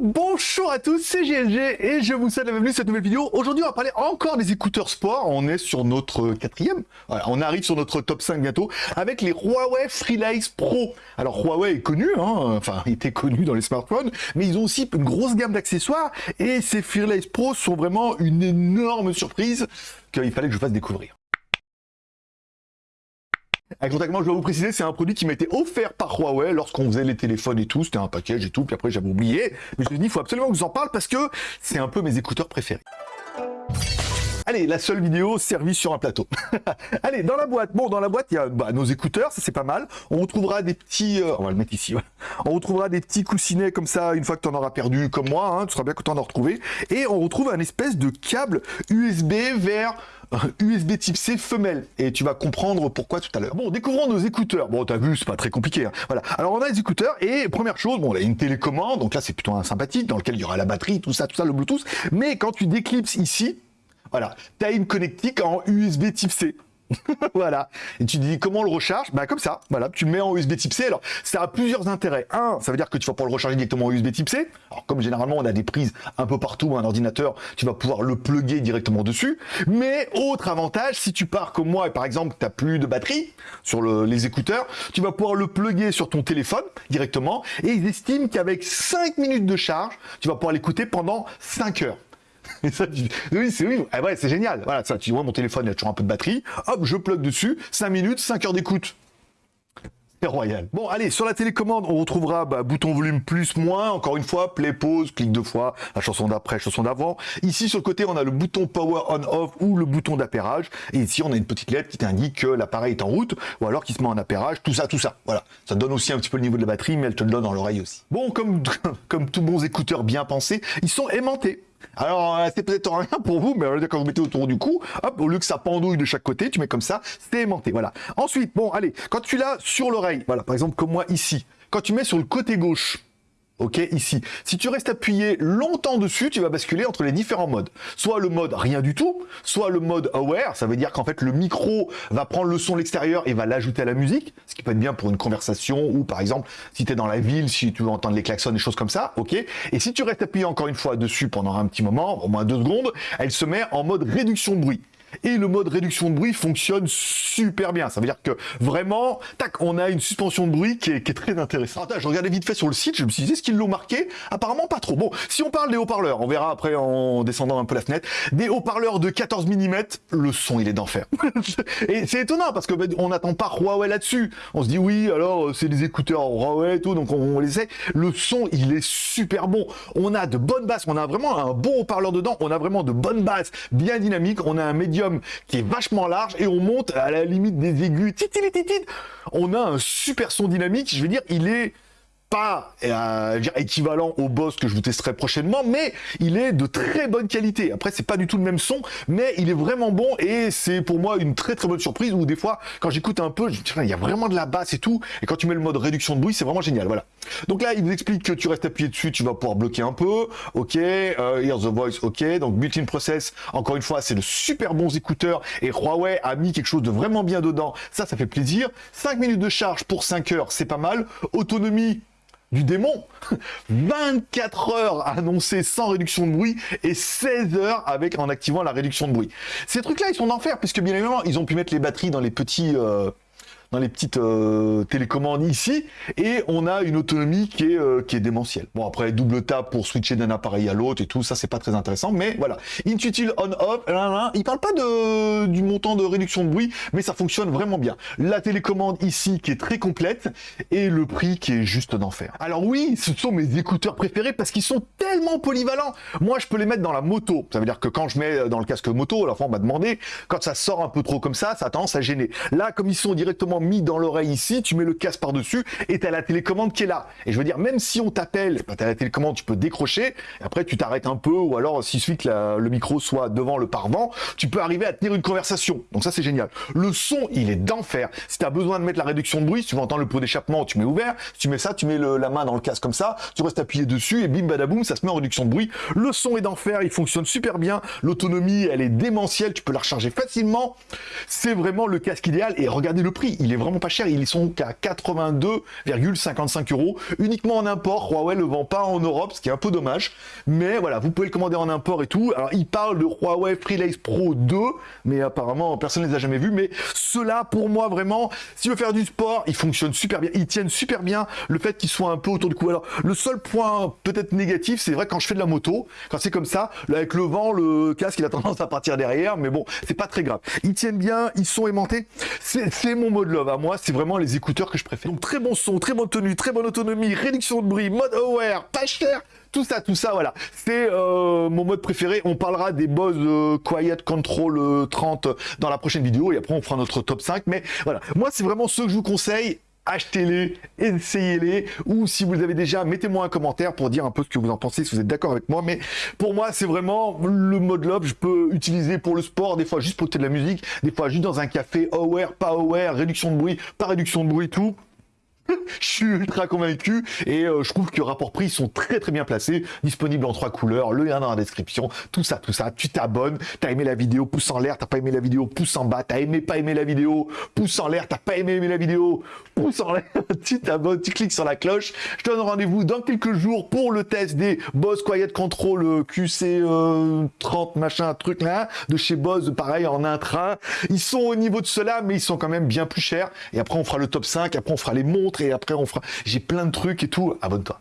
bonjour à tous, c'est GLG et je vous souhaite la bienvenue dans cette nouvelle vidéo. Aujourd'hui, on va parler encore des écouteurs sport. On est sur notre quatrième, on arrive sur notre top 5 bientôt avec les Huawei Freelace Pro. Alors Huawei est connu, hein, enfin il était connu dans les smartphones, mais ils ont aussi une grosse gamme d'accessoires et ces Freelace Pro sont vraiment une énorme surprise qu'il fallait que je fasse découvrir. Concrètement, je dois vous préciser, c'est un produit qui m'a été offert par Huawei lorsqu'on faisait les téléphones et tout. C'était un package et tout, puis après j'avais oublié. Mais je me suis dit, il faut absolument que je vous en parle parce que c'est un peu mes écouteurs préférés. Allez, la seule vidéo servie sur un plateau. Allez, dans la boîte. Bon, dans la boîte, il y a bah, nos écouteurs, ça c'est pas mal. On retrouvera des petits... Euh, on va le mettre ici. On retrouvera des petits coussinets comme ça, une fois que tu en auras perdu, comme moi. Hein, tu seras bien content d'en retrouver. Et on retrouve un espèce de câble USB vers USB type C femelle. Et tu vas comprendre pourquoi tout à l'heure. Bon, découvrons nos écouteurs. Bon, t'as vu, c'est pas très compliqué. Hein. Voilà. Alors, on a les écouteurs et première chose, bon, on a une télécommande. Donc là, c'est plutôt un sympathique dans lequel il y aura la batterie, tout ça, tout ça, le Bluetooth. Mais quand tu déclipses ici, voilà, tu connectique en USB type C. voilà. Et tu dis comment on le recharge? Bah comme ça. Voilà, tu le mets en USB Type C. Alors, ça a plusieurs intérêts. Un, ça veut dire que tu vas pouvoir le recharger directement en USB Type C. Alors comme généralement on a des prises un peu partout, un ordinateur, tu vas pouvoir le plugger directement dessus. Mais autre avantage, si tu pars comme moi et par exemple tu n'as plus de batterie sur les écouteurs, tu vas pouvoir le plugger sur ton téléphone directement. Et ils estiment qu'avec 5 minutes de charge, tu vas pouvoir l'écouter pendant 5 heures. Oui, c'est oui. Ouais, c'est génial. Voilà, ça, tu vois, mon téléphone, il y a toujours un peu de batterie. Hop, je plug dessus. 5 minutes, 5 heures d'écoute. C'est royal. Bon, allez, sur la télécommande, on retrouvera bah, bouton volume plus, moins. Encore une fois, play, pause, clic deux fois, la chanson d'après, chanson d'avant. Ici, sur le côté, on a le bouton power on off ou le bouton d'appairage. Et ici, on a une petite lettre qui t'indique que l'appareil est en route ou alors qu'il se met en appairage. Tout ça, tout ça. Voilà. Ça donne aussi un petit peu le niveau de la batterie, mais elle te le donne dans l'oreille aussi. Bon, comme, comme tous bons écouteurs bien pensés, ils sont aimantés. Alors, euh, c'est peut-être rien pour vous, mais quand vous mettez autour du cou, hop, au lieu que ça pendouille de chaque côté, tu mets comme ça, c'est aimanté, voilà. Ensuite, bon, allez, quand tu l'as sur l'oreille, voilà, par exemple, comme moi ici, quand tu mets sur le côté gauche, ok, ici. Si tu restes appuyé longtemps dessus, tu vas basculer entre les différents modes. Soit le mode rien du tout, soit le mode aware, ça veut dire qu'en fait le micro va prendre le son de l'extérieur et va l'ajouter à la musique, ce qui peut être bien pour une conversation ou par exemple si tu es dans la ville, si tu veux entendre les klaxons, des choses comme ça, ok. Et si tu restes appuyé encore une fois dessus pendant un petit moment, au moins deux secondes, elle se met en mode réduction de bruit et le mode réduction de bruit fonctionne super bien. Ça veut dire que vraiment, tac, on a une suspension de bruit qui est, très intéressante. je regardais vite fait sur le site, je me suis dit, est-ce qu'ils l'ont marqué? Apparemment pas trop. Bon, si on parle des haut-parleurs, on verra après en descendant un peu la fenêtre, des haut-parleurs de 14 mm, le son il est d'enfer. et c'est étonnant parce que ben, on n'attend pas Huawei là-dessus. On se dit oui, alors c'est des écouteurs Huawei et tout, donc on, on les sait. Le son il est super bon. On a de bonnes basses, on a vraiment un bon haut-parleur dedans, on a vraiment de bonnes basses, bien dynamiques, on a un médium qui est vachement large et on monte à la limite des aigus. On a un super son dynamique. Je veux dire, il est pas euh, équivalent au boss que je vous testerai prochainement, mais il est de très bonne qualité. Après, c'est pas du tout le même son, mais il est vraiment bon et c'est pour moi une très très bonne surprise où des fois, quand j'écoute un peu, je il y a vraiment de la basse et tout, et quand tu mets le mode réduction de bruit, c'est vraiment génial. Voilà. Donc là, il vous explique que tu restes appuyé dessus, tu vas pouvoir bloquer un peu, ok, euh, Hear the Voice, ok, donc built-in process, encore une fois, c'est de super bons écouteurs, et Huawei a mis quelque chose de vraiment bien dedans, ça, ça fait plaisir. 5 minutes de charge pour 5 heures, c'est pas mal. Autonomie, du démon. 24 heures annoncées sans réduction de bruit et 16 heures avec en activant la réduction de bruit. Ces trucs-là, ils sont d'enfer, puisque bien évidemment, ils ont pu mettre les batteries dans les petits... Euh, dans les petites euh, télécommandes ici, et on a une autonomie qui est, euh, qui est démentielle. Bon, après, double tap pour switcher d'un appareil à l'autre et tout, ça, c'est pas très intéressant, mais voilà. Intuitive on-off, il parle pas de, du montant de réduction de bruit, mais ça fonctionne vraiment bien. La télécommande ici qui est très complète, et le prix qui est juste d'enfer. Alors oui, ce sont mes écouteurs préférés parce qu'ils sont tellement polyvalents. Moi, je peux les mettre dans la moto. Ça veut dire que quand je mets dans le casque moto, la fois on m'a demandé, quand ça sort un peu trop comme ça, ça a tendance à gêner. Là, comme ils sont directement mis dans l'oreille ici, tu mets le casque par-dessus et tu as la télécommande qui est là. Et je veux dire, même si on t'appelle, bah, tu as la télécommande, tu peux décrocher, après tu t'arrêtes un peu, ou alors s'il suffit que le micro soit devant le parvent, tu peux arriver à tenir une conversation. Donc ça c'est génial. Le son, il est d'enfer. Si tu as besoin de mettre la réduction de bruit, si tu veux entendre le pot d'échappement, tu mets ouvert. Si tu mets ça, tu mets la main dans le casque comme ça, tu restes appuyé dessus et bim badaboum, ça se met en réduction de bruit. Le son est d'enfer, il fonctionne super bien. L'autonomie, elle est démentielle, tu peux la recharger facilement. C'est vraiment le casque idéal. Et regardez le prix, il est vraiment pas cher. Ils sont qu'à 82,55 euros. Uniquement en import. Huawei le vend pas en Europe, ce qui est un peu dommage. Mais voilà, vous pouvez le commander en import et tout. Alors, il parle de Huawei Freelace Pro 2, mais apparemment, personne ne les a jamais vus. Mais cela, pour moi, vraiment, si tu veux faire du sport, ils fonctionnent super bien. Ils tiennent super bien le fait qu'ils soient un peu autour du cou. Alors, le seul point peut-être négatif, c'est vrai quand je fais de la moto, quand c'est comme ça, avec le vent, le casque, il a tendance à partir derrière. Mais bon, c'est pas très grave. Ils tiennent bien, ils sont aimantés. C'est mon mode à moi. C'est vraiment les écouteurs que je préfère. Donc, très bon son, très bonne tenue, très bonne autonomie, réduction de bruit, mode aware, pas cher, tout ça, tout ça, voilà. C'est euh, mon mode préféré. On parlera des Bose euh, Quiet Control 30 euh, dans la prochaine vidéo et après on fera notre top 5. Mais voilà, moi c'est vraiment ceux que je vous conseille achetez-les, essayez-les, ou si vous avez déjà, mettez-moi un commentaire pour dire un peu ce que vous en pensez, si vous êtes d'accord avec moi, mais pour moi, c'est vraiment le mode love, je peux utiliser pour le sport, des fois juste pour écouter de la musique, des fois juste dans un café, aware, pas aware, réduction de bruit, pas réduction de bruit, tout, je suis ultra convaincu et euh, je trouve que rapport prix sont très très bien placés, disponibles en trois couleurs, le lien dans la description, tout ça, tout ça, tu t'abonnes, t'as aimé la vidéo, pouce en l'air, t'as pas aimé la vidéo, pouce en bas, t'as aimé, pas aimé la vidéo, pouce en l'air, t'as pas aimé, aimé la vidéo, pouce en l'air, tu t'abonnes, tu cliques sur la cloche, je te donne rendez-vous dans quelques jours pour le test des Boss Quiet Control euh, QC 30 euh, machin truc là, de chez Boss, pareil en intra, ils sont au niveau de cela mais ils sont quand même bien plus chers. Et après on fera le top 5, après on fera les montres et après on fera... J'ai plein de trucs et tout. Abonne-toi.